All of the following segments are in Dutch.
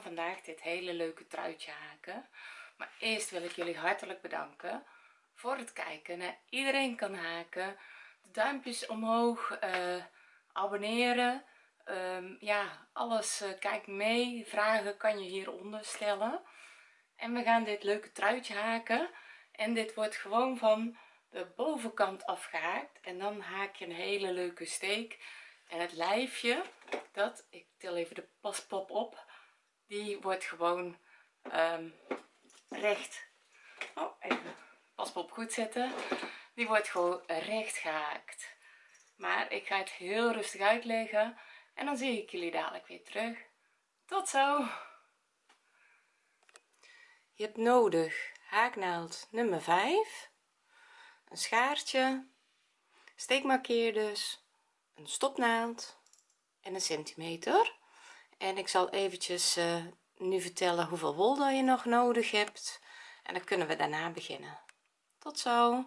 vandaag dit hele leuke truitje haken. Maar eerst wil ik jullie hartelijk bedanken voor het kijken iedereen kan haken. De duimpjes omhoog uh, abonneren. Um, ja alles uh, kijk mee. Vragen kan je hieronder stellen. En we gaan dit leuke truitje haken. En dit wordt gewoon van de bovenkant afgehaakt. En dan haak je een hele leuke steek. En het lijfje dat ik til even de paspop op die wordt gewoon um, recht oh, even paspop goed zetten. Die wordt gewoon recht gehaakt. Maar ik ga het heel rustig uitleggen en dan zie ik jullie dadelijk weer terug. Tot zo! Je hebt nodig haaknaald nummer 5 een schaartje steekmarkeerders een stopnaald en een centimeter en ik zal eventjes uh, nu vertellen hoeveel wol je nog nodig hebt. En dan kunnen we daarna beginnen. Tot zo.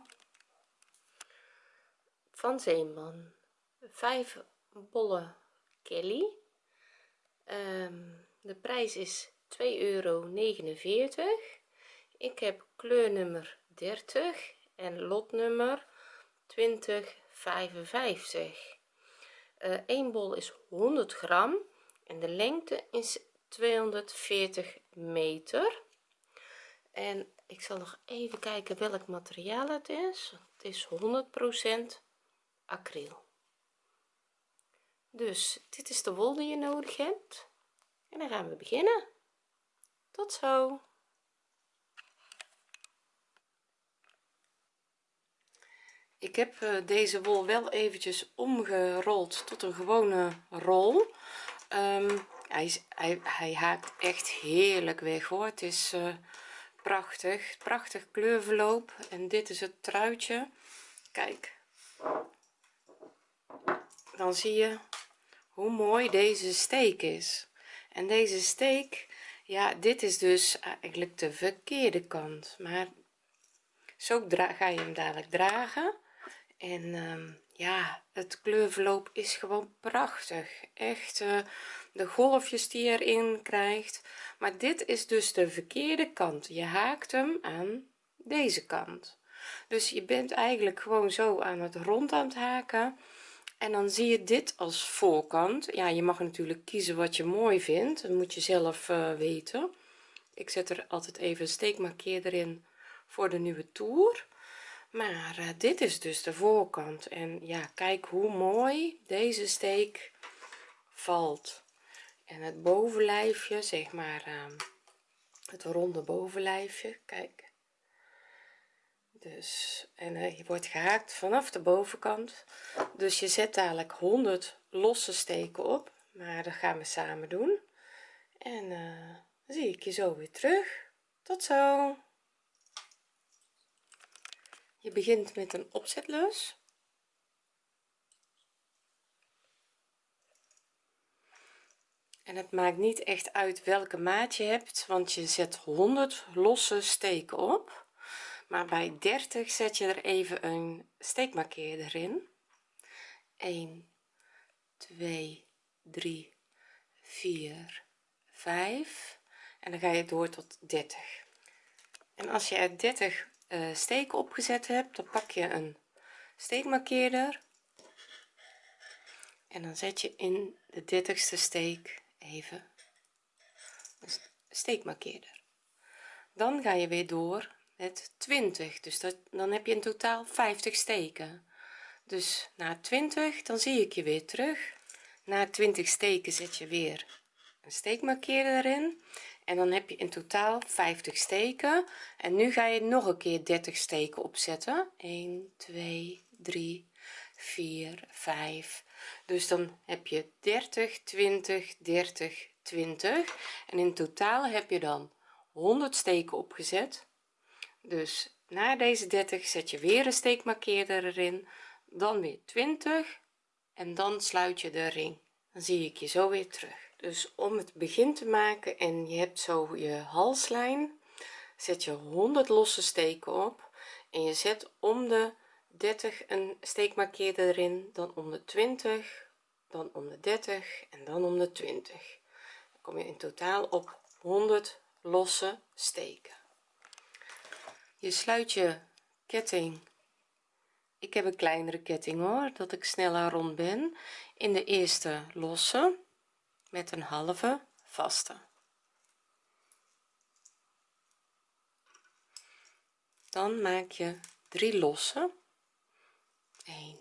Van Zeeman. 5 bolle Kelly. Um, de prijs is 2,49 euro ik heb kleurnummer 30 en lotnummer 2055 uh, 1 bol is 100 gram en de lengte is 240 meter. En ik zal nog even kijken welk materiaal het is. Het is 100% acryl. Dus dit is de wol die je nodig hebt. En dan gaan we beginnen. Tot zo. Ik heb uh, deze wol wel eventjes omgerold tot een gewone rol um, hij, is, hij, hij haakt echt heerlijk weg hoor. Het is uh, prachtig. Prachtig kleurverloop en dit is het truitje. Kijk. Dan zie je hoe mooi deze steek is. En deze steek ja dit is dus eigenlijk de verkeerde kant. Maar zo ga je hem dadelijk dragen en um, ja het kleurverloop is gewoon prachtig. Echt uh, de golfjes die je erin krijgt. Maar dit is dus de verkeerde kant. Je haakt hem aan deze kant. Dus je bent eigenlijk gewoon zo aan het rond aan het haken. En dan zie je dit als voorkant. Ja je mag natuurlijk kiezen wat je mooi vindt. Dat moet je zelf uh, weten. Ik zet er altijd even een steekmarkeer erin voor de nieuwe toer maar uh, dit is dus de voorkant. En ja kijk hoe mooi deze steek valt. En het bovenlijfje zeg maar uh, het ronde bovenlijfje kijk. Dus en uh, je wordt gehaakt vanaf de bovenkant. Dus je zet dadelijk 100 losse steken op. Maar dat gaan we samen doen. En dan zie ik je zo weer terug. Tot zo je begint met een opzetlus en het maakt niet echt uit welke maat je hebt want je zet 100 losse steken op. Maar bij 30 zet je er even een steekmarkeerder in. 1 2 3 4 5 en dan ga je door tot 30 en als je er 30 uh, steken opgezet hebt dan pak je een steekmarkeerder. En dan zet je in de 30ste steek even een steekmarkeerder. Dan ga je weer door met 20 dus dat, dan heb je in totaal 50 steken. Dus na 20 dan zie ik je weer terug. Na 20 steken zet je weer een steekmarkeerder erin en dan heb je in totaal 50 steken. En nu ga je nog een keer 30 steken opzetten. 1 2 3 4 5 dus dan heb je 30 20 30 20 en in totaal heb je dan 100 steken opgezet. Dus na deze 30 zet je weer een steekmarkeerder erin. Dan weer 20 en dan sluit je de ring. Dan zie ik je zo weer terug dus om het begin te maken en je hebt zo je halslijn zet je 100 losse steken op en je zet om de 30 een steekmarkeerder erin dan om de 20 dan om de 30 en dan om de 20 dan kom je in totaal op 100 losse steken. Je sluit je ketting. Ik heb een kleinere ketting hoor dat ik sneller rond ben. In de eerste losse met een halve vaste. Dan maak je drie losse. 1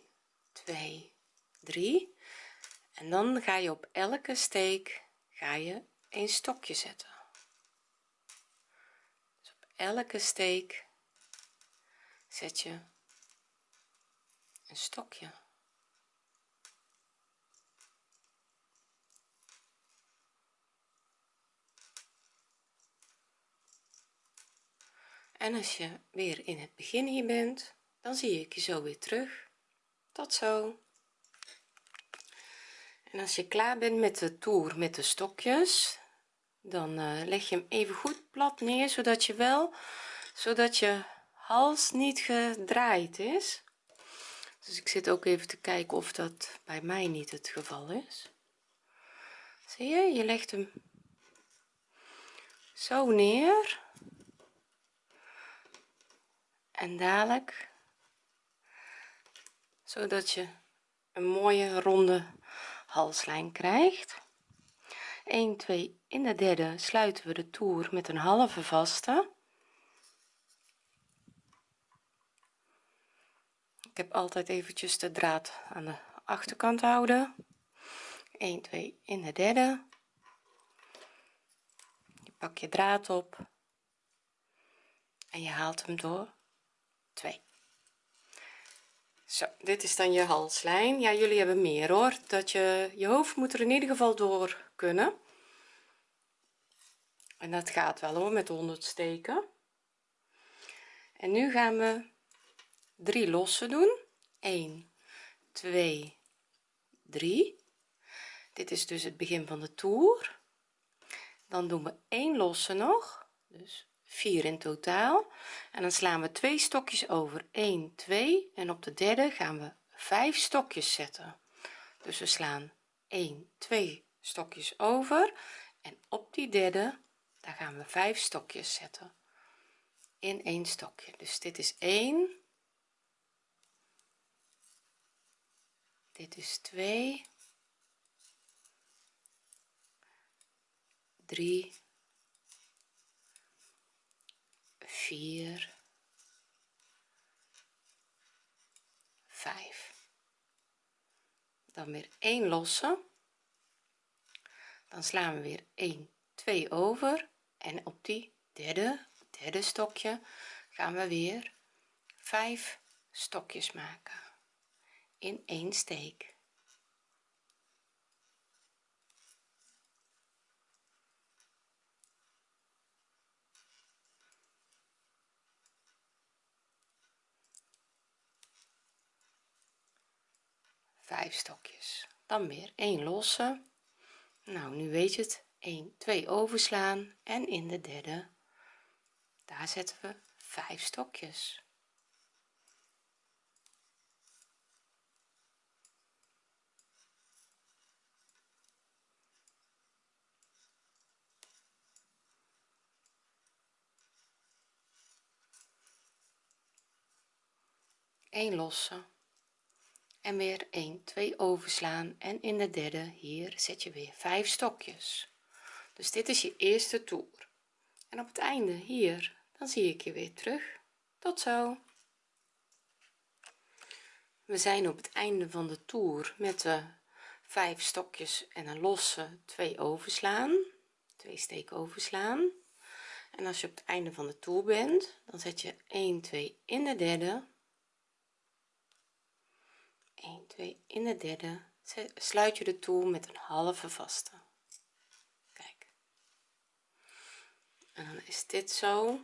2 3 en dan ga je op elke steek ga je een stokje zetten. Dus op elke steek zet je een stokje en als je weer in het begin hier bent dan zie ik je zo weer terug. Tot zo. En als je klaar bent met de toer met de stokjes dan uh, leg je hem even goed plat neer zodat je wel zodat je hals niet gedraaid is. Dus ik zit ook even te kijken of dat bij mij niet het geval is. Zie je je legt hem zo neer en dadelijk zodat je een mooie ronde halslijn krijgt. 1 2 in de derde sluiten we de toer met een halve vaste. Ik heb altijd eventjes de draad aan de achterkant houden. 1 2 in de derde. Je pak je draad op en je haalt hem door 2 zo dit is dan je halslijn. Ja jullie hebben meer hoor. Dat je je hoofd moet er in ieder geval door kunnen. En dat gaat wel hoor met 100 steken. En nu gaan we drie losse doen. 1 2 3 dit is dus het begin van de toer. Dan doen we 1 losse nog. Dus 4 in totaal. En dan slaan we twee stokjes over. 1 2 en op de derde gaan we 5 stokjes zetten. Dus we slaan 1 2 stokjes over. En op die derde daar gaan we 5 stokjes zetten. In één stokje. Dus dit is 1 dit is 2 3 4 5 dan weer 1 losse. Dan slaan we weer 1 2 over. En op die derde derde stokje gaan we weer 5 stokjes maken. In één steek vijf stokjes. Dan weer 1 losse. Nou nu weet je het. 1 2 overslaan. En in de derde daar zetten we 5 stokjes. Een losse en weer 1 2 overslaan en in de derde hier zet je weer 5 stokjes. Dus dit is je eerste toer. En op het einde hier dan zie ik je weer terug. Tot zo. We zijn op het einde van de toer met de 5 stokjes en een losse 2 overslaan 2 steek overslaan. En als je op het einde van de toer bent dan zet je 1 2 in de derde 1 2 in de derde. Sluit je de toer met een halve vaste. Kijk. En dan is dit zo.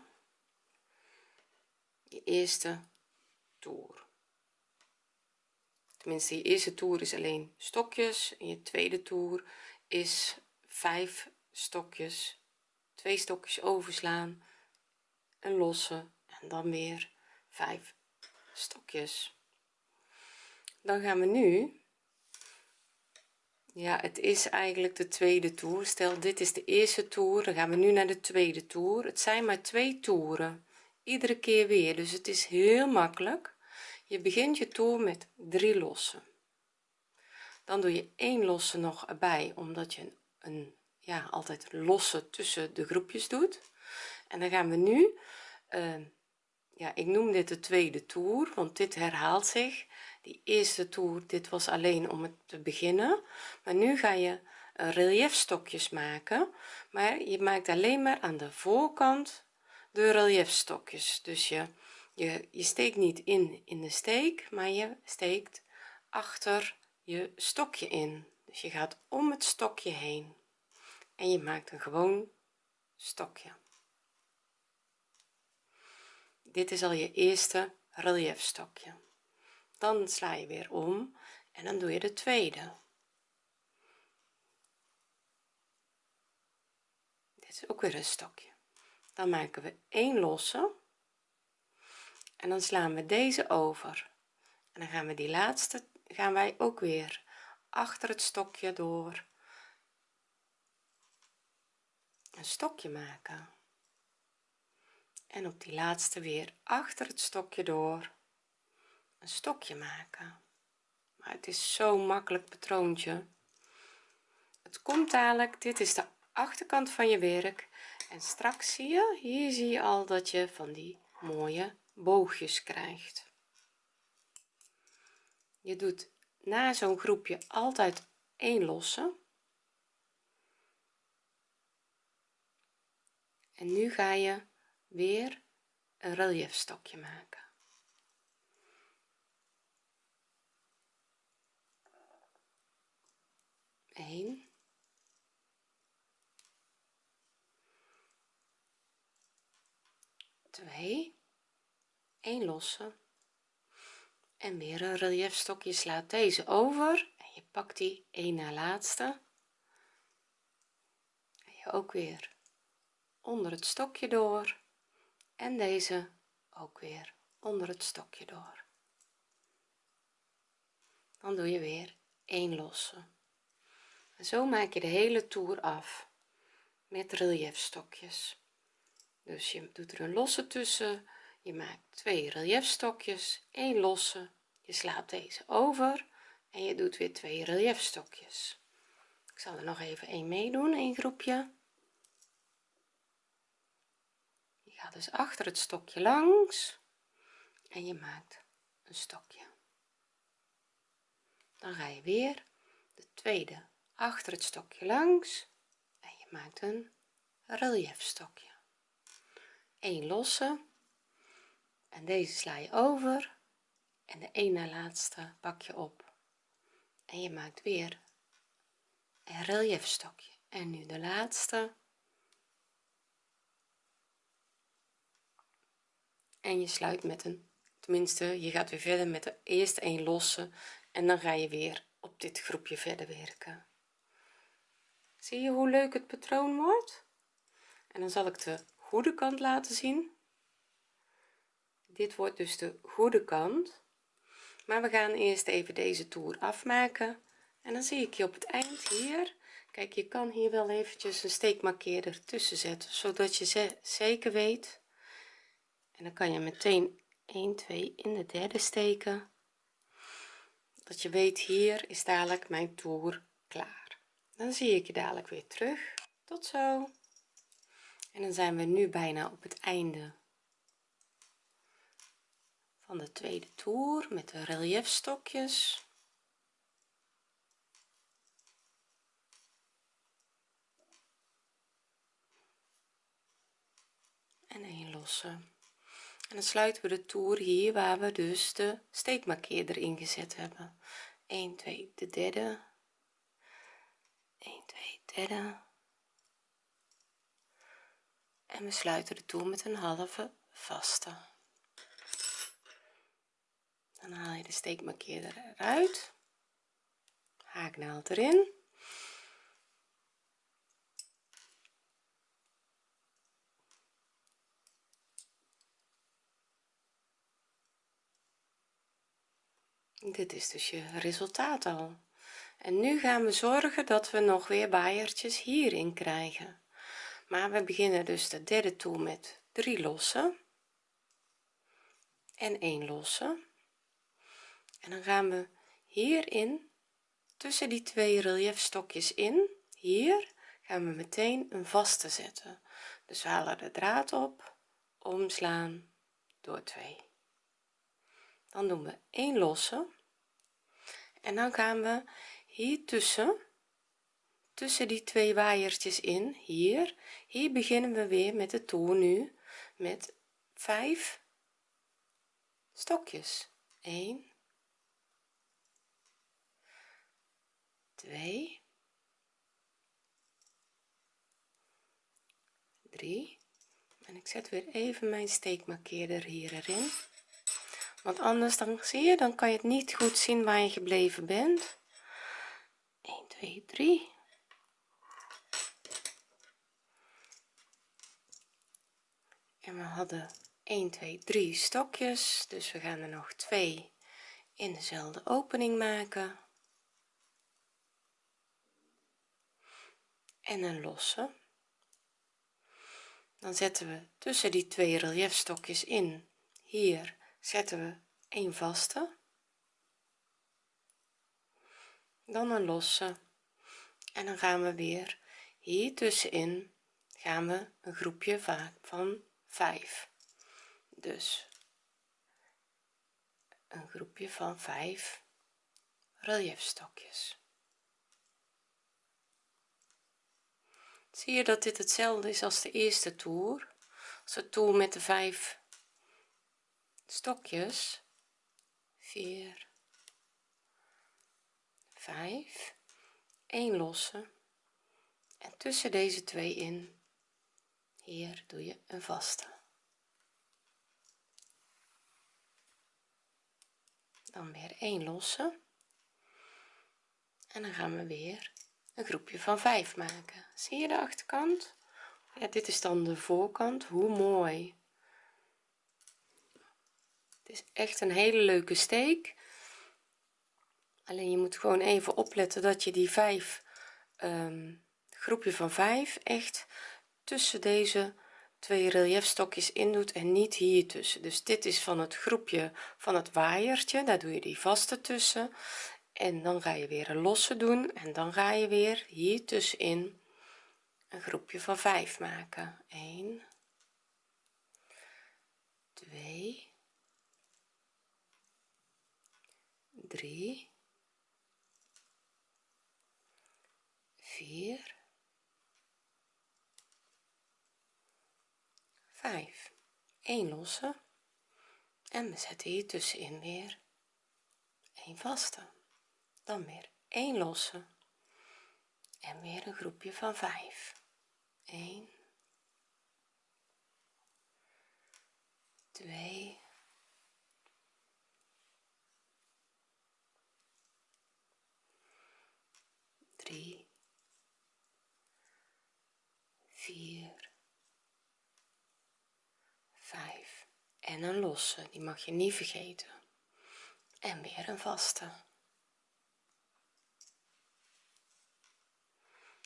Je eerste toer. Tenminste je eerste toer is alleen stokjes. En je tweede toer is 5 stokjes. Twee stokjes overslaan. Een losse. En dan weer 5 stokjes dan gaan we nu. Ja het is eigenlijk de tweede toer. Stel dit is de eerste toer. Dan gaan we nu naar de tweede toer. Het zijn maar twee toeren. Iedere keer weer. Dus het is heel makkelijk. Je begint je toer met drie lossen. Dan doe je één losse nog erbij omdat je een ja altijd losse tussen de groepjes doet. En dan gaan we nu uh, ja ik noem dit de tweede toer want dit herhaalt zich die eerste toer dit was alleen om het te beginnen. Maar nu ga je uh, reliefstokjes maken. Maar je maakt alleen maar aan de voorkant de reliefstokjes dus je je, je steekt niet in in de steek maar je steekt achter je stokje in. Dus je gaat om het stokje heen. En je maakt een gewoon stokje. Dit is al je eerste relief stokje dan sla je weer om en dan doe je de tweede. Dit is ook weer een stokje. Dan maken we één losse en dan slaan we deze over. En dan gaan we die laatste gaan wij ook weer achter het stokje door een stokje maken. En op die laatste weer achter het stokje door een stokje maken. Maar het is zo'n makkelijk patroontje. Het komt dadelijk. Dit is de achterkant van je werk. En straks zie je hier zie je al dat je van die mooie boogjes krijgt. Je doet na zo'n groepje altijd één losse. En nu ga je weer een relief stokje maken 1 2 1 losse. En weer een relief stokje slaat deze over. En je pakt die één na laatste. En je ook weer onder het stokje door. En deze ook weer onder het stokje door. Dan doe je weer één losse zo maak je de hele toer af met reliefstokjes dus je doet er een losse tussen. Je maakt twee reliefstokjes één losse. Je slaat deze over en je doet weer twee reliefstokjes ik zal er nog even een meedoen een groepje. Je gaat dus achter het stokje langs en je maakt een stokje. Dan ga je weer de tweede achter het stokje langs. En je maakt een relief stokje een losse. En deze sla je over. En de een na laatste pak je op. En je maakt weer een relief stokje en nu de laatste. En je sluit met een tenminste je gaat weer verder met de eerste een losse. En dan ga je weer op dit groepje verder werken zie je hoe leuk het patroon wordt? En dan zal ik de goede kant laten zien. Dit wordt dus de goede kant. Maar we gaan eerst even deze toer afmaken. En dan zie ik je op het eind hier. Kijk je kan hier wel eventjes een steekmarkeerder tussen zetten zodat je zeker weet. En dan kan je meteen 1 2 in de derde steken. Dat je weet hier is dadelijk mijn toer klaar dan zie ik je dadelijk weer terug. Tot zo. En dan zijn we nu bijna op het einde van de tweede toer met de reliefstokjes en een losse. En dan sluiten we de toer hier waar we dus de steekmarkeerder ingezet hebben. 1 2 de derde 1 2 derde. En we sluiten de toer met een halve vaste. Dan haal je de steekmarkeerder eruit. Haaknaald erin. Dit is dus je resultaat al en nu gaan we zorgen dat we nog weer waaiertjes hierin krijgen. Maar we beginnen dus de derde toer met 3 losse en 1 losse. En dan gaan we hierin tussen die twee reliefstokjes in hier gaan we meteen een vaste zetten. Dus we halen de draad op omslaan door 2 dan doen we 1 losse. En dan gaan we hier tussen tussen die twee waaiertjes in hier hier beginnen we weer met de toer nu met 5 stokjes. 1 2 3 en ik zet weer even mijn steekmarkeerder hier erin. Want anders dan zie je dan kan je het niet goed zien waar je gebleven bent. 1 2 3 en we hadden 1 2 3 stokjes. Dus we gaan er nog twee in dezelfde opening maken. En een losse. Dan zetten we tussen die twee reliefstokjes in. Hier zetten we een vaste. Dan een losse en dan gaan we weer hier tussenin gaan we een groepje van 5 dus een groepje van 5 reliefstokjes zie je dat dit hetzelfde is als de eerste toer? Als de toer met de 5 stokjes 4 5 1 losse. En tussen deze twee in. Hier doe je een vaste. Dan weer 1 losse. En dan gaan we weer een groepje van 5 maken. Zie je de achterkant? Ja dit is dan de voorkant. Hoe mooi. Het is echt een hele leuke steek alleen je moet gewoon even opletten dat je die 5 um, groepje van 5 echt tussen deze twee reliefstokjes in doet en niet hier tussen. Dus dit is van het groepje van het waaiertje daar doe je die vaste tussen. En dan ga je weer een losse doen en dan ga je weer hier tussenin een groepje van 5 maken. 1 2 3 4 5 1 losse. En we zetten hier tussenin weer een vaste. Dan weer 1 losse. En weer een groepje van 5 1 2 3 4 5 en een losse die mag je niet vergeten. En weer een vaste.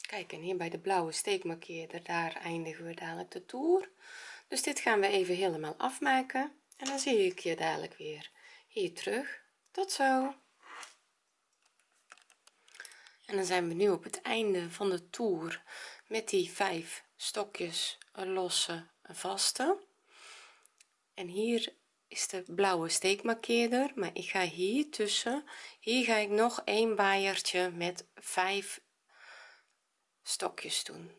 Kijk en hier bij de blauwe steekmarkeerder daar eindigen we dadelijk de toer. Dus dit gaan we even helemaal afmaken. En dan zie ik je dadelijk weer hier terug. Tot zo. En dan zijn we nu op het einde van de toer met die vijf stokjes een losse een vaste. En hier is de blauwe steekmarkeerder maar ik ga hier tussen. Hier ga ik nog een waaiertje met 5 stokjes doen.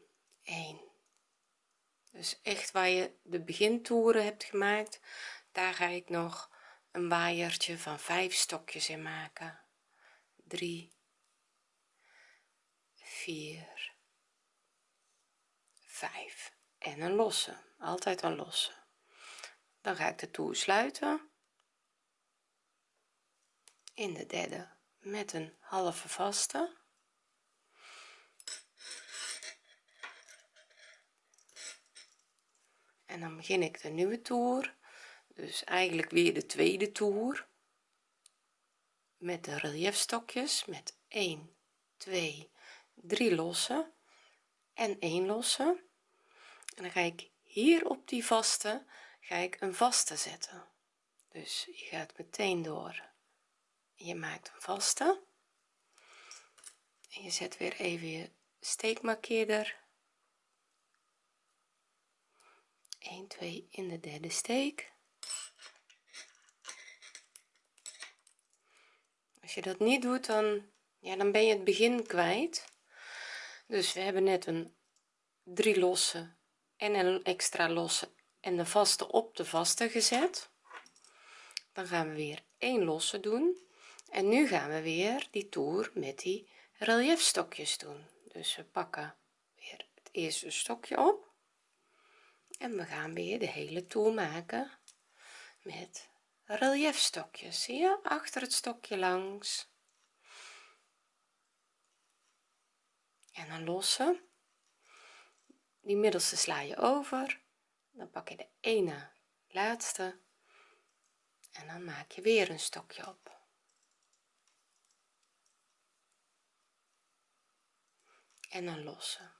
1 dus echt waar je de begintoeren hebt gemaakt daar ga ik nog een waaiertje van 5 stokjes in maken. 3 4 5 en een losse altijd een losse. Dan ga ik de toer sluiten. In de derde met een halve vaste. En dan begin ik de nieuwe toer. Dus eigenlijk weer de tweede toer. Met de reliefstokjes met 1 2 3 lossen en 1 lossen en dan ga ik hier op die vaste ga ik een vaste zetten. Dus je gaat meteen door. Je maakt een vaste. En je zet weer even je steekmarkeerder. 1 2 in de derde steek. Als je dat niet doet dan ja dan ben je het begin kwijt. Dus we hebben net een 3 losse en een extra losse en de vaste op de vaste gezet. Dan gaan we weer 1 losse doen. En nu gaan we weer die toer met die relief stokjes doen. Dus we pakken weer het eerste stokje op. En we gaan weer de hele toer maken met relief stokjes zie je? Achter het stokje langs. En dan lossen die middelste sla je over. Dan pak je de ene laatste. En dan maak je weer een stokje op. En dan lossen.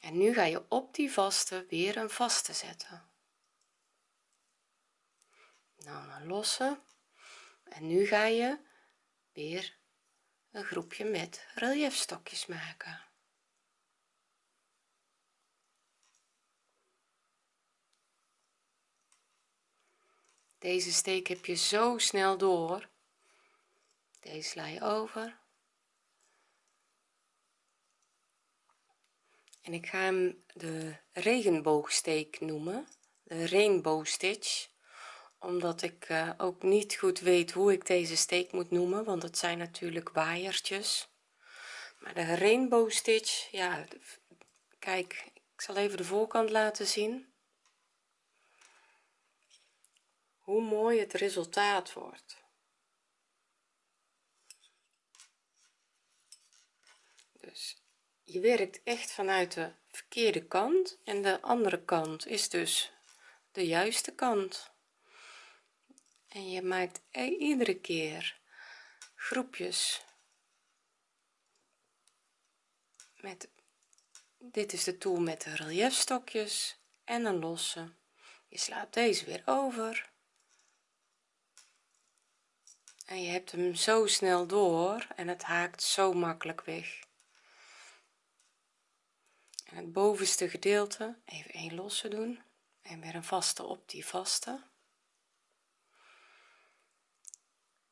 En nu ga je op die vaste weer een vaste zetten. Nou dan lossen. En nu ga je weer een groepje met reliefstokjes maken deze steek heb je zo snel door. Deze sla je over. En ik ga hem de regenboogsteek noemen. De rainbow stitch. Omdat ik uh, ook niet goed weet hoe ik deze steek moet noemen want het zijn natuurlijk waaiertjes. Maar de rainbow stitch ja kijk ik zal even de voorkant laten zien hoe mooi het resultaat wordt. Dus je werkt echt vanuit de verkeerde kant en de andere kant is dus de juiste kant. En je maakt e-, iedere keer groepjes met dit is de tool met de reliefstokjes en een losse. Je slaat deze weer over en je hebt hem zo snel door en het haakt zo makkelijk weg. En het bovenste gedeelte even een losse doen en weer een vaste op die vaste.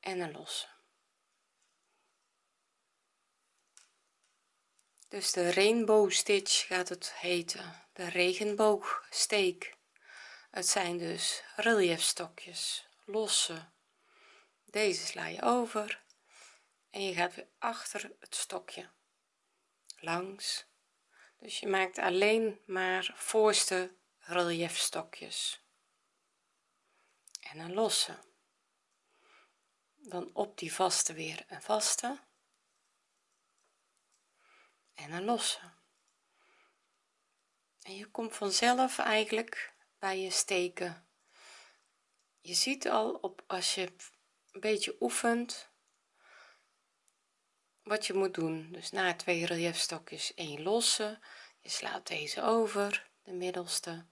En een losse. Dus de rainbow stitch gaat het heten. De regenboogsteek. Het zijn dus reliefstokjes losse deze sla je over en je gaat weer achter het stokje. Langs. Dus je maakt alleen maar voorste reliefstokjes en een losse dan op die vaste weer een vaste. En een losse en je komt vanzelf eigenlijk bij je steken. Je ziet al op als je beetje oefent wat je moet doen. Dus na twee reliefstokjes één losse je slaat deze over de middelste.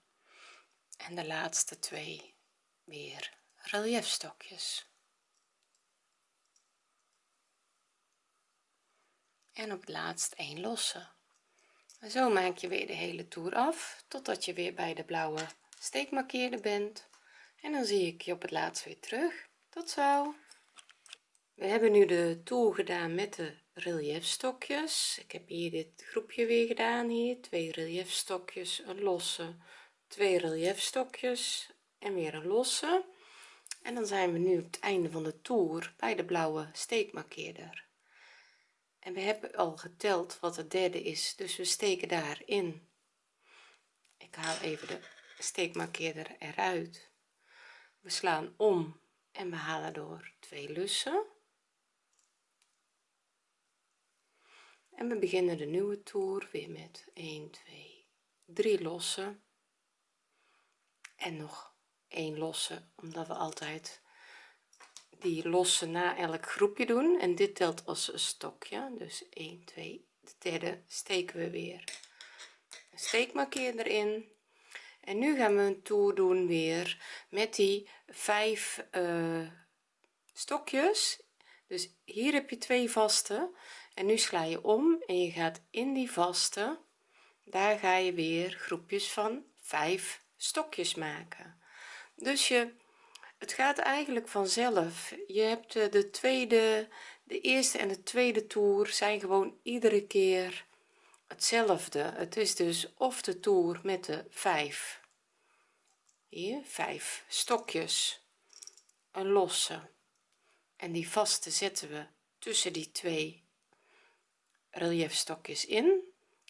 En de laatste twee weer reliefstokjes en op het laatst één losse en zo maak je weer de hele toer af totdat je weer bij de blauwe steekmarkeerder bent. En dan zie ik je op het laatst weer terug tot zo. We hebben nu de toer gedaan met de reliefstokjes ik heb hier dit groepje weer gedaan hier. Twee reliefstokjes een losse. Twee reliefstokjes en weer een losse. En dan zijn we nu op het einde van de toer bij de blauwe steekmarkeerder. En we hebben al geteld wat het derde is dus we steken daarin. Ik haal even de steekmarkeerder eruit. We slaan om en we halen door twee lussen. En we beginnen de nieuwe toer weer met 1 2 3 lossen. En nog 1 losse omdat we altijd die losse na elk groepje doen. En dit telt als een stokje. Dus 1 2 de derde steken we weer. Een steekmarkeer erin en nu gaan we een toer doen weer met die vijf uh, stokjes. Dus hier heb je twee vaste en nu sla je om en je gaat in die vaste. Daar ga je weer groepjes van 5 stokjes maken. Dus je het gaat eigenlijk vanzelf. Je hebt de tweede de eerste en de tweede toer zijn gewoon iedere keer hetzelfde. Het is dus of de toer met de 5 hier 5 stokjes. Een losse. En die vaste zetten we tussen die twee reliefstokjes in.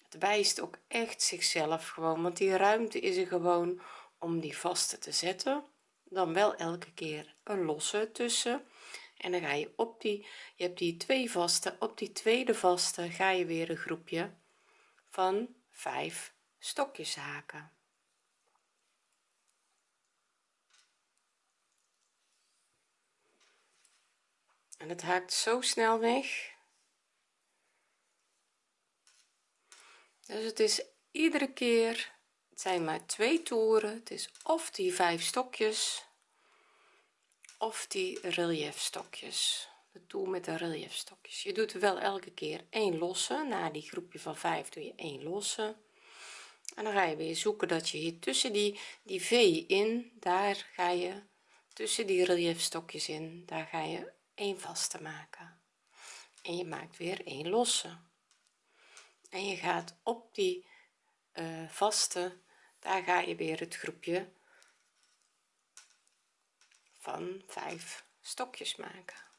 Het wijst ook echt zichzelf gewoon want die ruimte is er gewoon om die vaste te zetten. Dan wel elke keer een losse tussen. En dan ga je op die je hebt die twee vaste op die tweede vaste ga je weer een groepje van 5 stokjes haken en het haakt zo snel weg. Dus het is iedere keer het zijn maar twee toeren. Het is of die vijf stokjes of die relief stokjes de toer met de relief stokjes je doet wel elke keer één losse. Na die groepje van 5 doe je één losse. En dan ga je weer zoeken dat je hier tussen die die v in daar ga je tussen die relief stokjes in. Daar ga je één vaste maken. En je maakt weer één losse. En je gaat op die uh, vaste daar ga je weer het groepje van 5 stokjes maken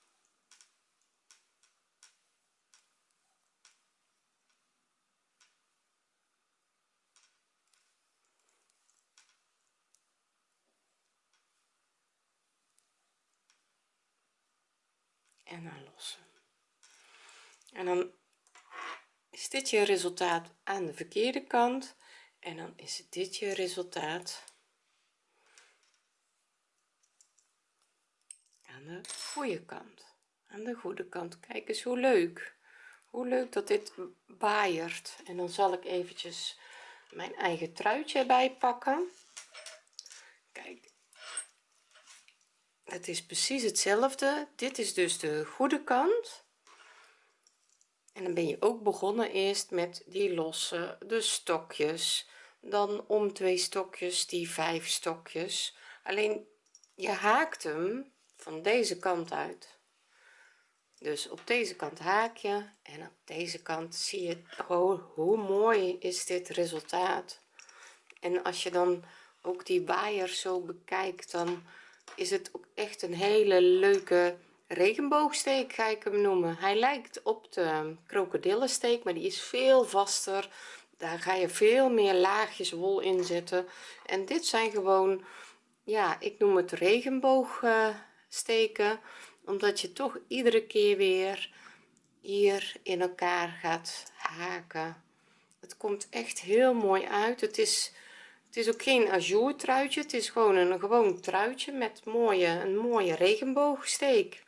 en dan lossen. En dan is dit je resultaat aan de verkeerde kant en dan is dit je resultaat aan de goede kant. Aan de goede kant. Kijk eens hoe leuk. Hoe leuk dat dit baaiert. En dan zal ik eventjes mijn eigen truitje erbij pakken. Kijk het is precies hetzelfde. Dit is dus de goede kant. En dan ben je ook begonnen eerst met die losse de stokjes. Dan om twee stokjes die vijf stokjes. Alleen je haakt hem van deze kant uit. Dus op deze kant haak je en op deze kant zie je oh, hoe mooi is dit resultaat. En als je dan ook die waaier zo bekijkt dan is het ook echt een hele leuke regenboogsteek ga ik hem noemen. Hij lijkt op de krokodillensteek maar die is veel vaster. Daar ga je veel meer laagjes wol in zetten. En dit zijn gewoon ja ik noem het regenboog steken omdat je toch iedere keer weer hier in elkaar gaat haken. Het komt echt heel mooi uit. Het is het is ook geen ajour truitje het is gewoon een gewoon truitje met mooie een mooie regenboogsteek.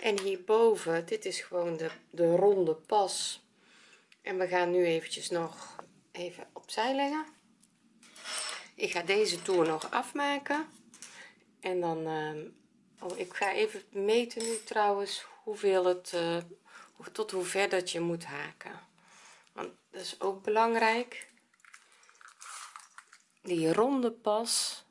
En hierboven dit is gewoon de, de ronde pas. En we gaan nu eventjes nog even opzij leggen. Ik ga deze toer nog afmaken. En dan uh, oh, ik ga even meten nu trouwens hoeveel het uh, tot hoe ver dat je moet haken. Want dat is ook belangrijk die ronde pas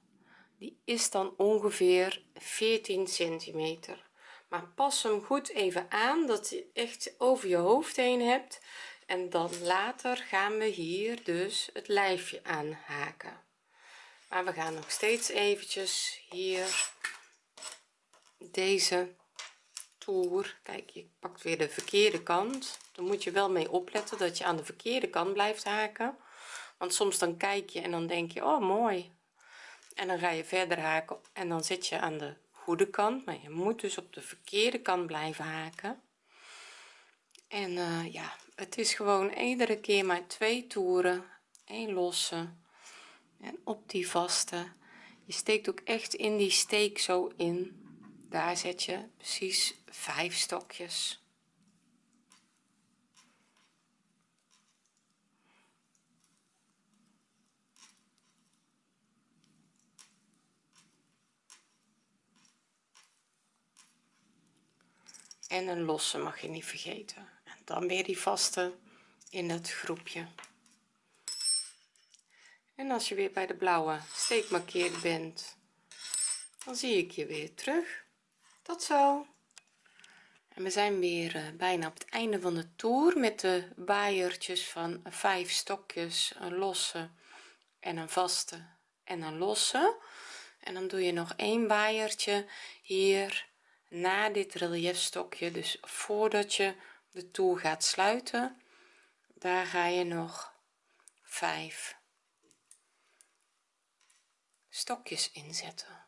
die is dan ongeveer 14 centimeter. Maar pas hem goed even aan dat je echt over je hoofd heen hebt. En dan later gaan we hier dus het lijfje aanhaken. Maar we gaan nog steeds eventjes hier deze toer. Kijk je pakt weer de verkeerde kant. Dan moet je wel mee opletten dat je aan de verkeerde kant blijft haken want soms dan kijk je en dan denk je oh mooi. En dan ga je verder haken en dan zit je aan de goede kant maar je moet dus op de verkeerde kant blijven haken. En uh, ja het is gewoon iedere keer maar twee toeren een losse en op die vaste. Je steekt ook echt in die steek zo in. Daar zet je precies vijf stokjes en een losse mag je niet vergeten. En dan weer die vaste in het groepje. En als je weer bij de blauwe steekmarkeerd bent dan zie ik je weer terug. Tot zo. En we zijn weer uh, bijna op het einde van de toer met de waaiertjes van vijf stokjes een losse en een vaste en een losse. En dan doe je nog een waaiertje hier na dit relief stokje dus voordat je de toer gaat sluiten daar ga je nog 5 stokjes inzetten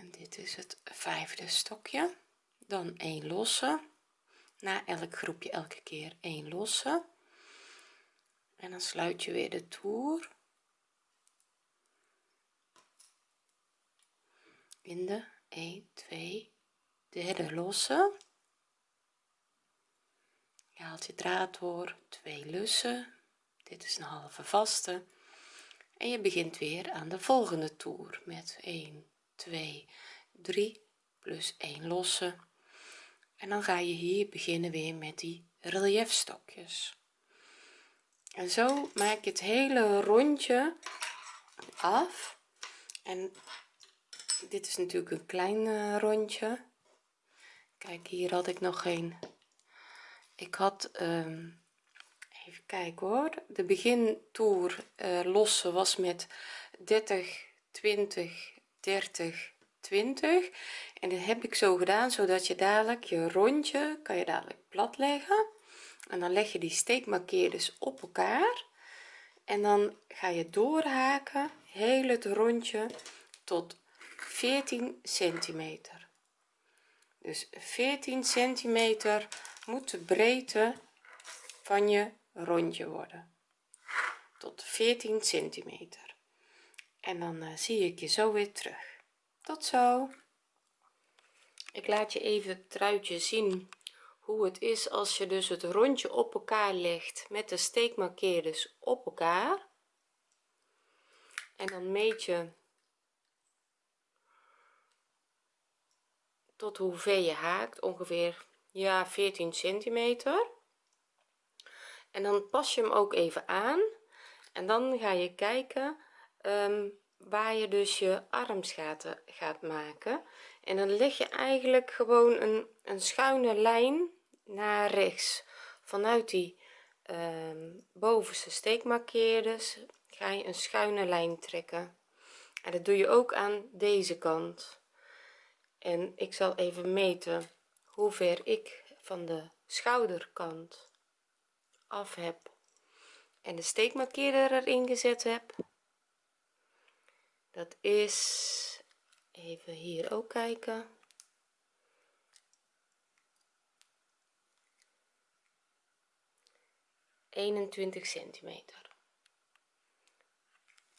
en dit is het vijfde stokje. Dan een losse. Na elk groepje elke keer een losse en dan sluit je weer de toer. In de 1 2 derde losse. Je haalt je draad door twee lussen. Dit is een halve vaste. En je begint weer aan de volgende toer met 1 2 3 plus 1 losse. En dan ga je hier beginnen weer met die relief stokjes en zo maak je het hele rondje af. En dit is natuurlijk een klein uh, rondje. Kijk hier had ik nog geen. Ik had um, even kijken hoor. De begintoer uh, losse was met 30 20 30 20 en dit heb ik zo gedaan zodat je dadelijk je rondje kan je dadelijk plat leggen en dan leg je die steekmarkeerders op elkaar. En dan ga je doorhaken heel het rondje tot 14 centimeter. Dus 14 centimeter moet de breedte van je rondje worden. Tot 14 centimeter. En dan uh, zie ik je zo weer terug. Tot zo. Ik laat je even het truitje zien hoe het is als je dus het rondje op elkaar legt met de steekmarkeerders op elkaar. En dan meet je tot hoe ver je haakt ongeveer ja 14 centimeter. En dan pas je hem ook even aan en dan ga je kijken um, waar je dus je armsgaten gaat maken. En dan leg je eigenlijk gewoon een, een schuine lijn naar rechts. Vanuit die uh, bovenste steekmarkeerders ga je een schuine lijn trekken. En dat doe je ook aan deze kant. En ik zal even meten hoe ver ik van de schouderkant af heb en de steekmarkeerder erin gezet heb. Dat is even hier ook kijken 21 centimeter.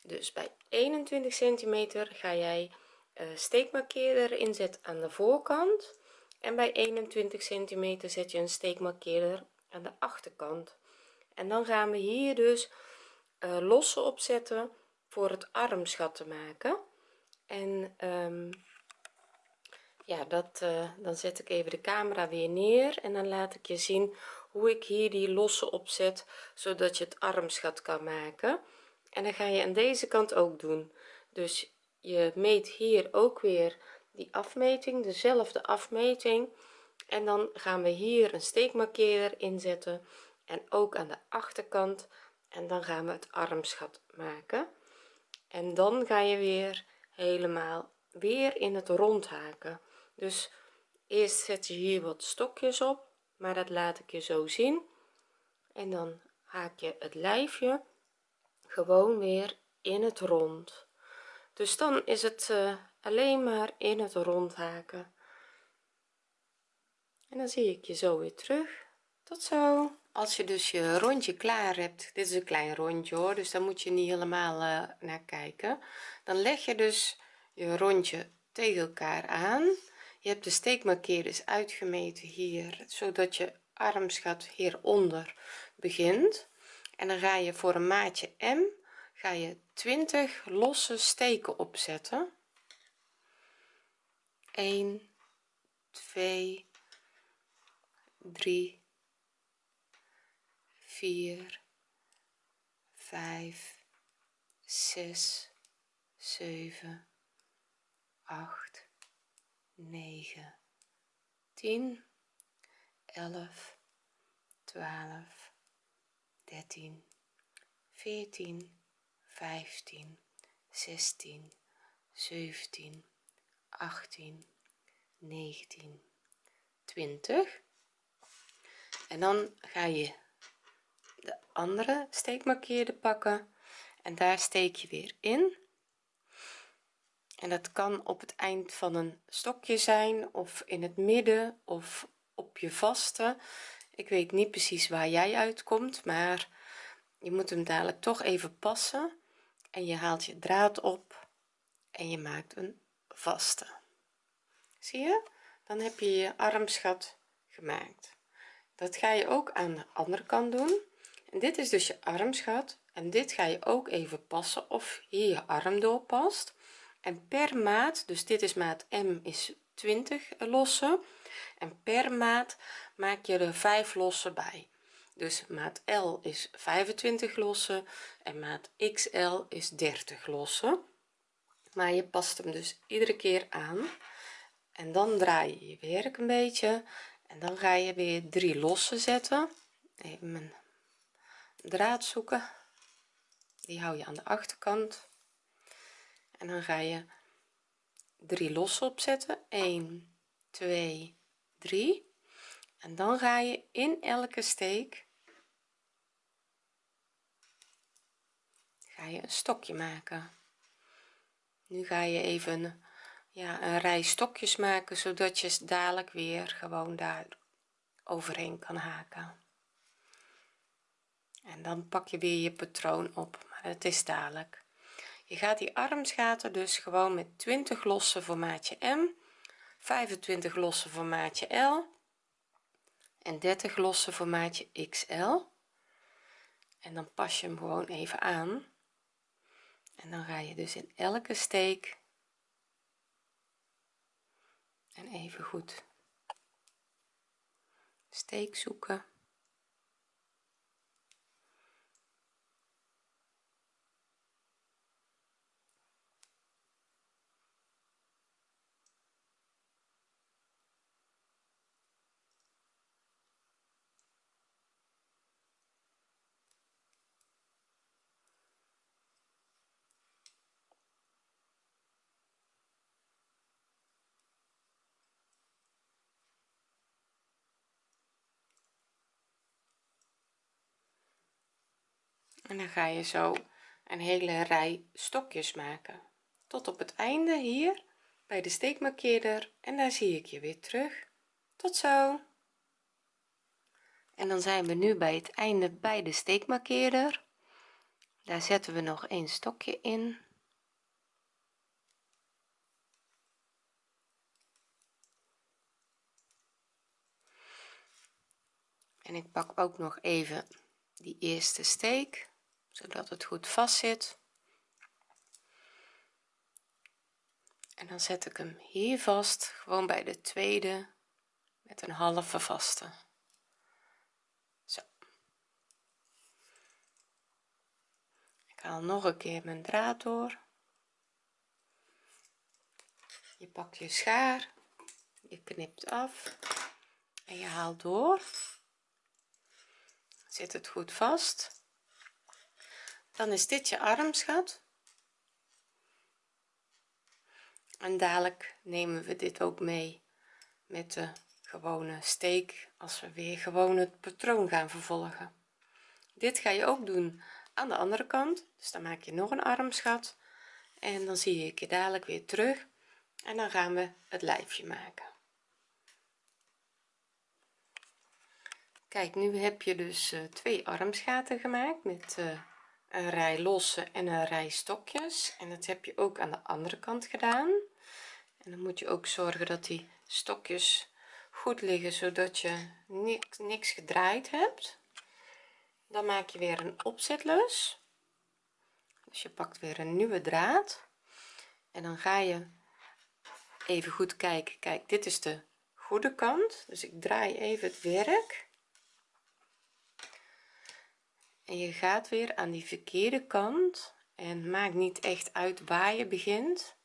Dus bij 21 centimeter ga jij uh, steekmarkeerder inzetten aan de voorkant en bij 21 centimeter zet je een steekmarkeerder aan de achterkant. En dan gaan we hier dus uh, losse opzetten voor het armsgat te maken. En um, ja dat uh, dan zet ik even de camera weer neer en dan laat ik je zien hoe ik hier die losse opzet zodat je het armsgat kan maken. En dan ga je aan deze kant ook doen. Dus je meet hier ook weer die afmeting dezelfde afmeting. En dan gaan we hier een steekmarkeerder inzetten en ook aan de achterkant. En dan gaan we het armsgat maken. En dan ga je weer helemaal weer in het rond haken. Dus eerst zet je hier wat stokjes op maar dat laat ik je zo zien. En dan haak je het lijfje gewoon weer in het rond. Dus dan is het uh, alleen maar in het rond haken. En dan zie ik je zo weer terug. Tot zo. Als je dus je rondje klaar hebt dit is een klein rondje hoor dus daar moet je niet helemaal uh, naar kijken. Dan leg je dus je rondje tegen elkaar aan je hebt de steekmarkeerders uitgemeten hier zodat je armsgat hieronder begint. En dan ga je voor een maatje m ga je 20 losse steken opzetten. 1 2 3 4 5 6 7 8 9 10 11 12 13 14 15 16 17 18 19 20 en dan ga je de andere steekmarkeerde pakken en daar steek je weer in en dat kan op het eind van een stokje zijn of in het midden of op je vaste. Ik weet niet precies waar jij uitkomt maar je moet hem dadelijk toch even passen. En je haalt je draad op en je maakt een vaste. Zie je? Dan heb je je armsgat gemaakt. Dat ga je ook aan de andere kant doen. En dit is dus je armsgat en dit ga je ook even passen of hier je arm door past en per maat dus dit is maat m is 20 losse en per maat maak je er 5 losse bij. Dus maat L is 25 losse en maat XL is 30 losse maar je past hem dus iedere keer aan. En dan draai je je werk een beetje en dan ga je weer drie losse zetten. Even mijn draad zoeken. Die hou je aan de achterkant en dan ga je drie losse opzetten. 1 2 3 en dan ga je in elke steek ga je een stokje maken. Nu ga je even ja een rij stokjes maken zodat je dadelijk weer gewoon daar overheen kan haken. En dan pak je weer je patroon op maar het is dadelijk je gaat die armsgaten dus gewoon met 20 losse voor maatje m 25 losse voor maatje l en 30 losse voor maatje xl en dan pas je hem gewoon even aan. En dan ga je dus in elke steek en even goed steek zoeken en dan ga je zo een hele rij stokjes maken. Tot op het einde hier bij de steekmarkeerder. En daar zie ik je weer terug. Tot zo. En dan zijn we nu bij het einde bij de steekmarkeerder. Daar zetten we nog een stokje in. En ik pak ook nog even die eerste steek zodat het goed vast zit en dan zet ik hem hier vast gewoon bij de tweede met een halve vaste. Zo. Ik haal nog een keer mijn draad door. Je pakt je schaar je knipt af en je haalt door. Zit het goed vast dan is dit je armsgat en dadelijk nemen we dit ook mee met de gewone steek als we weer gewoon het patroon gaan vervolgen. Dit ga je ook doen aan de andere kant dus dan maak je nog een armsgat en dan zie ik je dadelijk weer terug en dan gaan we het lijfje maken. Kijk nu heb je dus uh, twee armsgaten gemaakt met uh, een rij losse en een rij stokjes. En dat heb je ook aan de andere kant gedaan. En dan moet je ook zorgen dat die stokjes goed liggen zodat je niks, niks gedraaid hebt. Dan maak je weer een opzetlus. Dus je pakt weer een nieuwe draad. En dan ga je even goed kijken. Kijk dit is de goede kant. Dus ik draai even het werk en je gaat weer aan die verkeerde kant. En maakt niet echt uit waar je begint.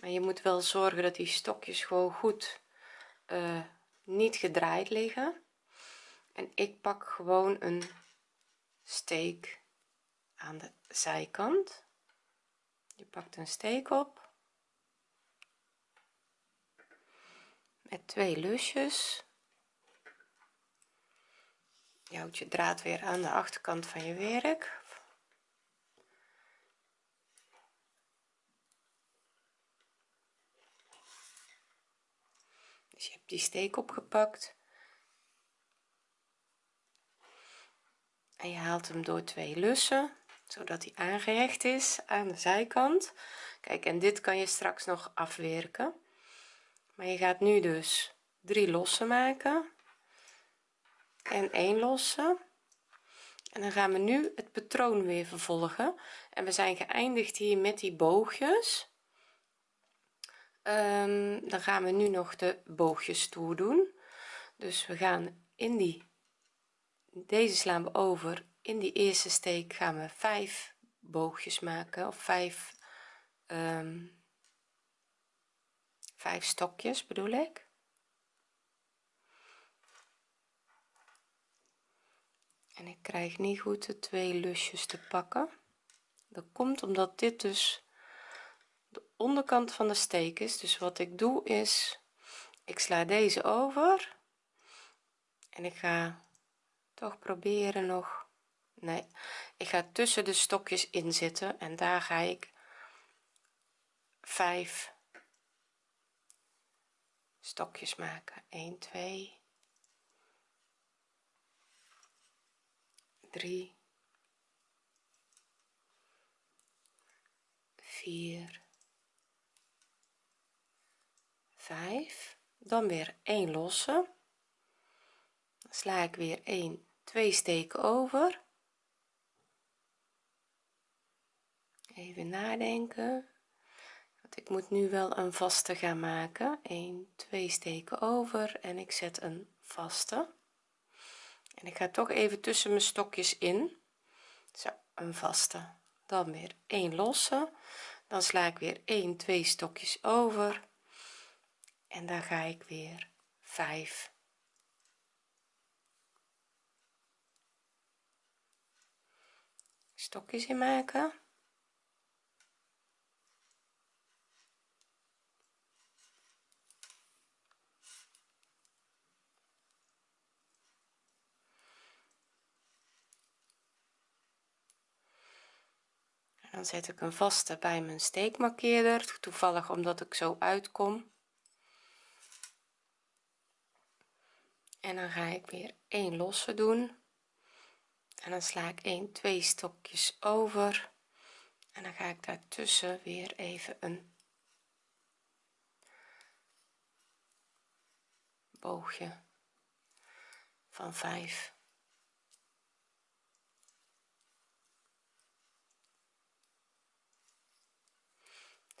Maar je moet wel zorgen dat die stokjes gewoon goed uh, niet gedraaid liggen. En ik pak gewoon een steek aan de zijkant. Je pakt een steek op. Met twee lusjes je houdt je draad weer aan de achterkant van je werk. Dus je hebt die steek opgepakt. En je haalt hem door twee lussen zodat hij aangehecht is aan de zijkant. Kijk en dit kan je straks nog afwerken. Maar je gaat nu dus drie lossen maken en één losse en dan gaan we nu het patroon weer vervolgen. En we zijn geëindigd hier met die boogjes. Um, dan gaan we nu nog de boogjes toe doen. Dus we gaan in die deze slaan we over. In die eerste steek gaan we vijf boogjes maken of vijf um, vijf stokjes bedoel ik en ik krijg niet goed de twee lusjes te pakken. Dat komt omdat dit dus de onderkant van de steek is. Dus wat ik doe is ik sla deze over. En ik ga toch proberen nog nee ik ga tussen de stokjes in zitten en daar ga ik vijf stokjes maken. 1 2 3 4 5 dan weer 1 losse. Sla ik weer 1 2 steken over. Even nadenken. Want ik moet nu wel een vaste gaan maken. 1 2 steken over en ik zet een vaste ik ga toch even tussen mijn stokjes in. Zo een vaste. Dan weer 1 losse. Dan sla ik weer 1 2 stokjes over. En dan ga ik weer 5 stokjes in maken zet ik een vaste bij mijn steekmarkeerder toevallig omdat ik zo uitkom. En dan ga ik weer een losse doen. En dan sla ik 1 2 stokjes over. En dan ga ik daartussen weer even een boogje van 5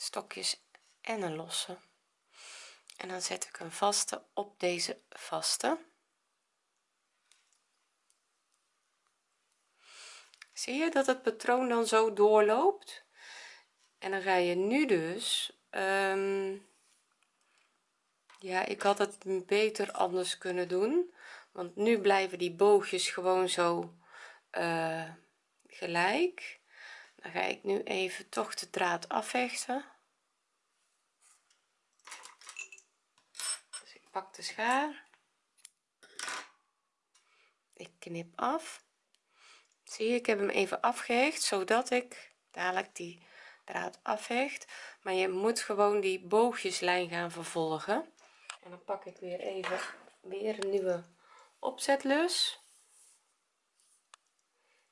stokjes en een losse. En dan zet ik een vaste op deze vaste. Zie je dat het patroon dan zo doorloopt? En dan ga je nu dus um, ja ik had het beter anders kunnen doen. Want nu blijven die boogjes gewoon zo uh, gelijk. Dan ga ik nu even toch de draad afvechten dus ik pak de schaar. Ik knip af. Zie je ik heb hem even afgehecht zodat ik dadelijk die draad afhecht. Maar je moet gewoon die boogjeslijn gaan vervolgen. En dan pak ik weer even weer een nieuwe opzetlus.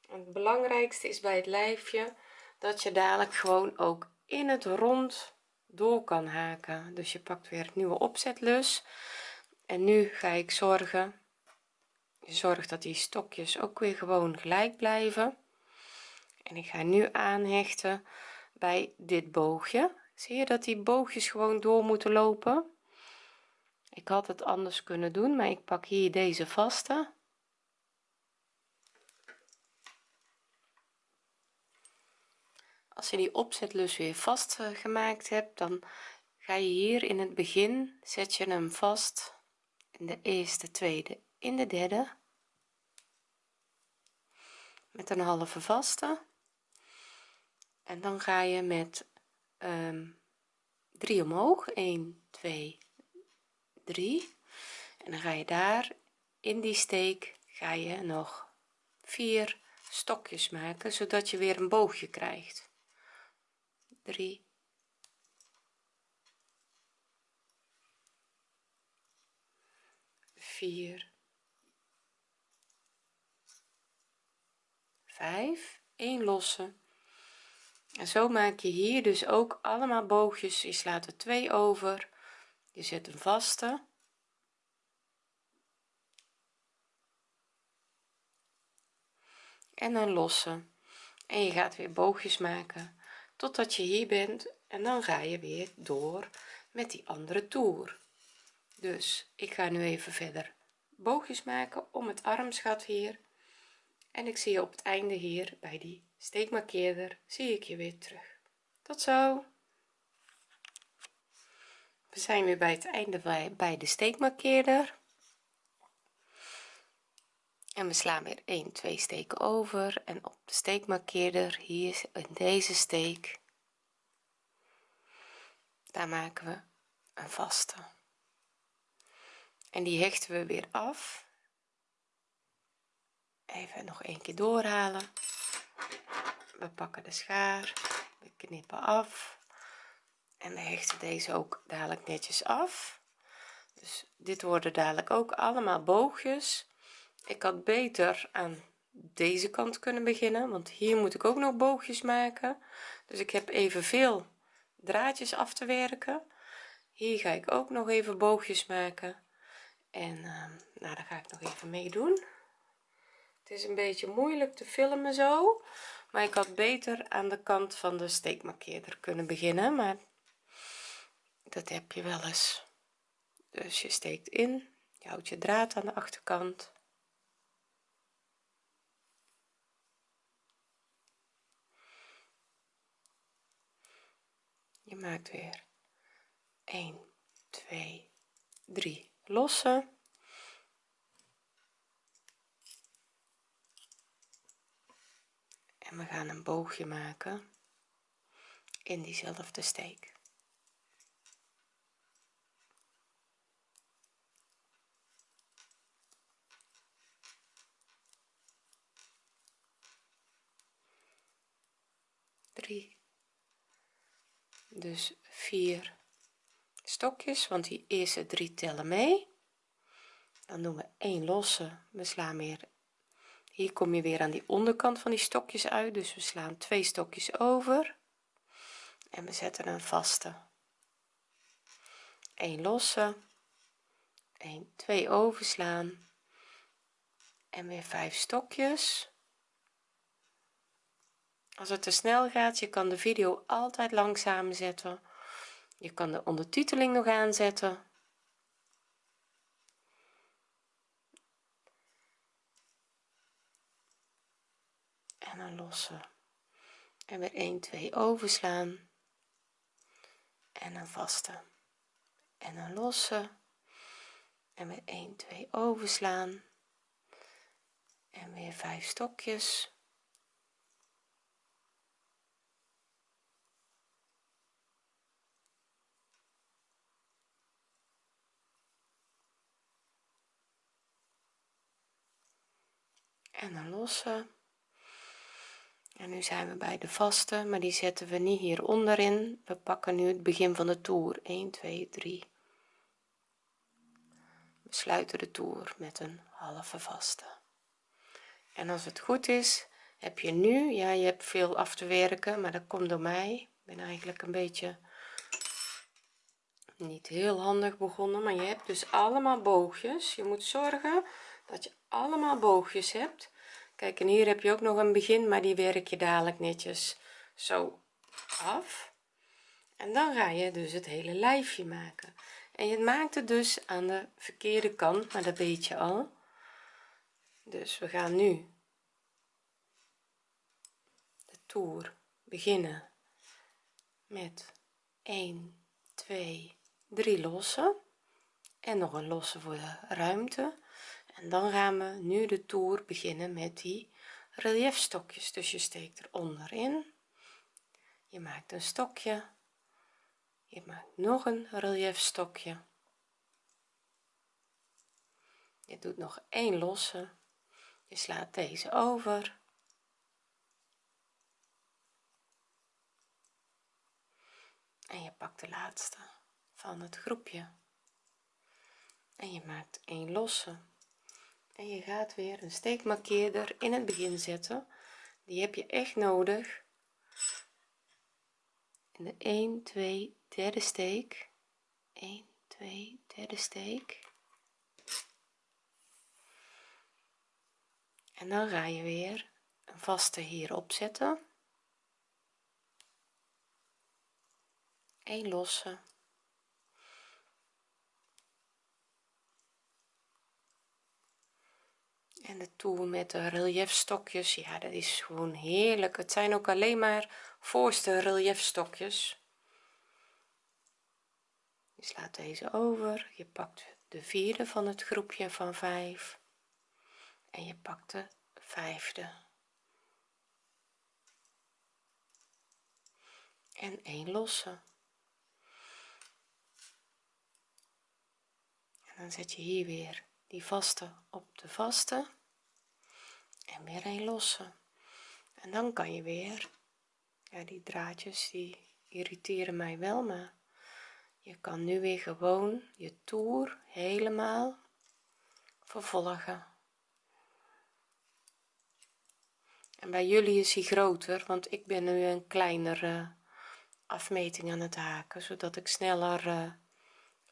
Het belangrijkste is bij het lijfje dat je dadelijk gewoon ook in het rond door kan haken. Dus je pakt weer het nieuwe opzetlus. En nu ga ik zorgen zorg dat die stokjes ook weer gewoon gelijk blijven. En ik ga nu aanhechten bij dit boogje. Zie je dat die boogjes gewoon door moeten lopen? Ik had het anders kunnen doen maar ik pak hier deze vaste als je die opzetlus weer vast gemaakt hebt dan ga je hier in het begin zet je hem vast in de eerste tweede in de derde. Met een halve vaste. En dan ga je met um, 3 omhoog. 1 2 3 en dan ga je daar in die steek ga je nog vier stokjes maken zodat je weer een boogje krijgt 3 4 5 1 losse. En zo maak je hier dus ook allemaal boogjes. Je slaat er twee over. Je zet een vaste. En een losse. En je gaat weer boogjes maken totdat je hier bent en dan ga je weer door met die andere toer. Dus ik ga nu even verder boogjes maken om het armsgat hier. En ik zie je op het einde hier bij die steekmarkeerder zie ik je weer terug. Tot zo. We zijn weer bij het einde bij, de steekmarkeerder en we slaan weer 1 2 steken over en op de steekmarkeerder hier in deze steek. Daar maken we een vaste. En die hechten we weer af. Even nog een keer doorhalen. We pakken de schaar we knippen af. En we hechten deze ook dadelijk netjes af. Dus dit worden dadelijk ook allemaal boogjes ik had beter aan deze kant kunnen beginnen want hier moet ik ook nog boogjes maken. Dus ik heb evenveel draadjes af te werken. Hier ga ik ook nog even boogjes maken. En uh, nou daar ga ik nog even meedoen. Het is een beetje moeilijk te filmen zo maar ik had beter aan de kant van de steekmarkeerder kunnen beginnen maar dat heb je wel eens. Dus je steekt in je houdt je draad aan de achterkant je maakt weer. 1 2 3 losse en we gaan een boogje maken in diezelfde steek. Drie dus vier stokjes want die eerste drie tellen mee. Dan doen we 1 losse. We slaan weer hier kom je weer aan die onderkant van die stokjes uit. Dus we slaan twee stokjes over. En we zetten een vaste. 1 losse. 1 2 overslaan. En weer 5 stokjes als het te snel gaat je kan de video altijd langzaam zetten. Je kan de ondertiteling nog aanzetten. En een losse. En weer 1 2 overslaan. En een vaste. En een losse. En weer 1 2 overslaan. En weer 5 stokjes en een losse en nu zijn we bij de vaste maar die zetten we niet hier onderin. We pakken nu het begin van de toer. 1 2 3 we sluiten de toer met een halve vaste. En als het goed is heb je nu ja je hebt veel af te werken maar dat komt door mij. Ik ben eigenlijk een beetje niet heel handig begonnen maar je hebt dus allemaal boogjes. Je moet zorgen dat je allemaal boogjes hebt kijk en hier heb je ook nog een begin maar die werk je dadelijk netjes zo af. En dan ga je dus het hele lijfje maken. En je maakt het dus aan de verkeerde kant maar dat weet je al. Dus we gaan nu de toer beginnen met 1 2 3 lossen. En nog een losse voor de ruimte dan gaan we nu de toer beginnen met die relief stokjes dus je steekt er onderin. Je maakt een stokje. Je maakt nog een relief stokje je doet nog één losse. Je slaat deze over. En je pakt de laatste van het groepje. En je maakt een losse en je gaat weer een steekmarkeerder in het begin zetten. Die heb je echt nodig. In de 1 2 derde steek. 1 2 derde steek. En dan ga je weer een vaste hierop zetten 1 losse en de toer met de relief stokjes ja dat is gewoon heerlijk. Het zijn ook alleen maar voorste relief stokjes je slaat deze over je pakt de vierde van het groepje van 5 en je pakt de vijfde. En een losse. En dan zet je hier weer die vaste op de vaste en weer een losse. En dan kan je weer ja die draadjes die irriteren mij wel maar je kan nu weer gewoon je toer helemaal vervolgen. En bij jullie is hij groter want ik ben nu een kleinere afmeting aan het haken zodat ik sneller uh,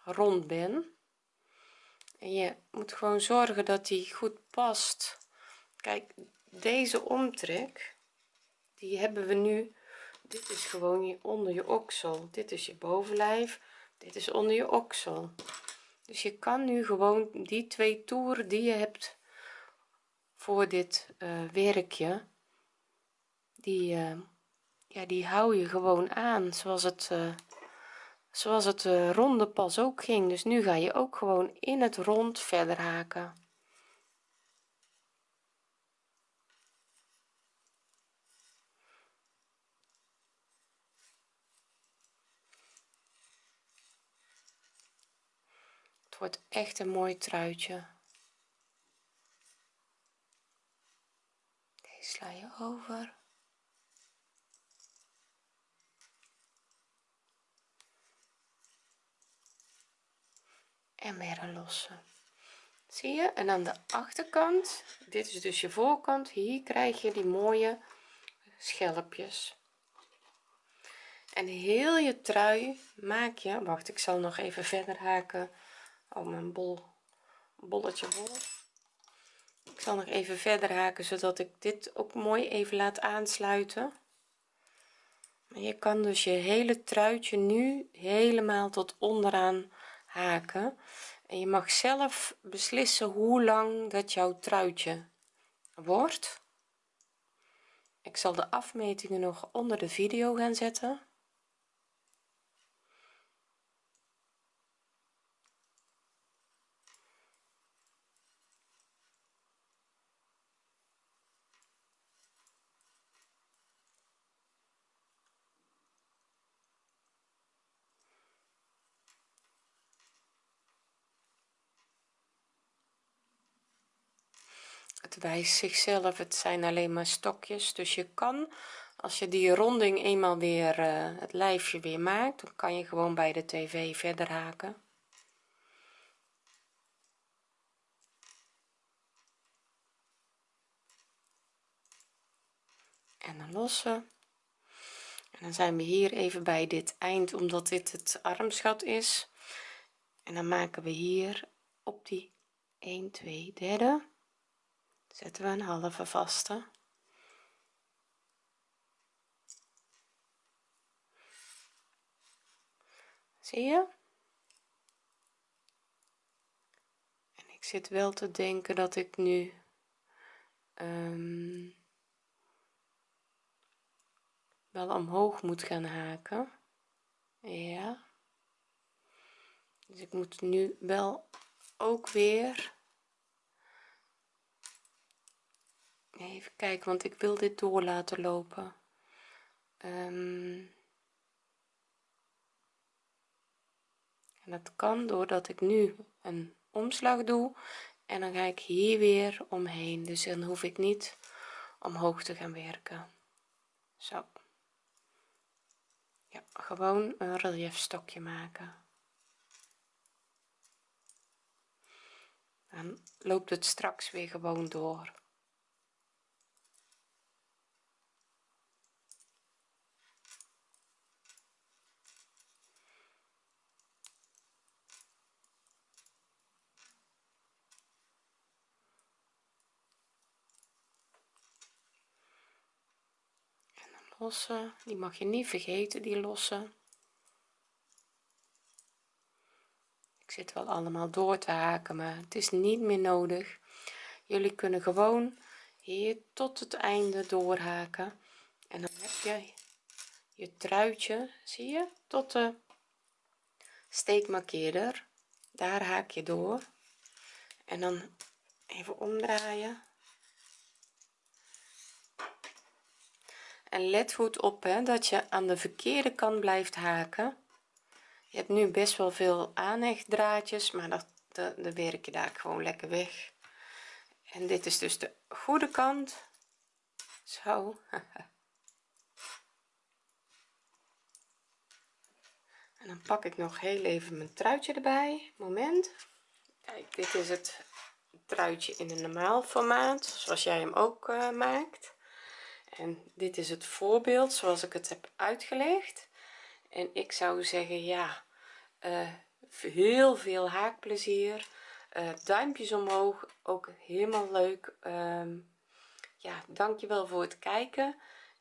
rond ben en je moet gewoon zorgen dat die goed past. Kijk deze omtrek die hebben we nu. Dit is gewoon je onder je oksel. Dit is je bovenlijf. Dit is onder je oksel. Dus je kan nu gewoon die twee toeren die je hebt voor dit uh, werkje die uh, ja die hou je gewoon aan zoals het uh, zoals het ronde pas ook ging. Dus nu ga je ook gewoon in het rond verder haken. Wordt echt een mooi truitje. Deze sla je over en weer losse. Zie je? En aan de achterkant dit is dus je voorkant hier krijg je die mooie schelpjes. En heel je trui maak je wacht ik zal nog even verder haken. Oh mijn bol bolletje bol ik zal nog even verder haken zodat ik dit ook mooi even laat aansluiten. Maar je kan dus je hele truitje nu helemaal tot onderaan haken. En je mag zelf beslissen hoe lang dat jouw truitje wordt. Ik zal de afmetingen nog onder de video gaan zetten het zichzelf het zijn alleen maar stokjes. Dus je kan als je die ronding eenmaal weer eh, het lijfje weer maakt dan kan je gewoon bij de tv verder haken. En dan lossen. En dan zijn we hier even bij dit eind omdat dit het armschat is. En dan maken we hier op die 1 2 derde zetten we een halve vaste. Zie je? En ik zit wel te denken dat ik nu um, wel omhoog moet gaan haken. Ja. Dus ik moet nu wel ook weer even kijken want ik wil dit door laten lopen. Um, en dat kan doordat ik nu een omslag doe en dan ga ik hier weer omheen. Dus dan hoef ik niet omhoog te gaan werken. Zo. Ja gewoon een relief stokje maken. Dan loopt het straks weer gewoon door losse die mag je niet vergeten die losse ik zit wel allemaal door te haken maar het is niet meer nodig. Jullie kunnen gewoon hier tot het einde doorhaken. En dan heb je je truitje zie je tot de steekmarkeerder. Daar haak je door. En dan even omdraaien en let goed op hè, dat je aan de verkeerde kant blijft haken. Je hebt nu best wel veel aanhechtdraadjes maar dat de, werk je daar gewoon lekker weg. En dit is dus de goede kant. Zo. En dan pak ik nog heel even mijn truitje erbij. Moment. Kijk dit is het truitje in een normaal formaat zoals jij hem ook uh, maakt en dit is het voorbeeld zoals ik het heb uitgelegd. En ik zou zeggen ja uh, heel veel haakplezier. Uh, duimpjes omhoog ook helemaal leuk. Um, ja dankjewel voor het kijken.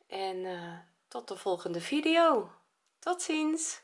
En uh, tot de volgende video. Tot ziens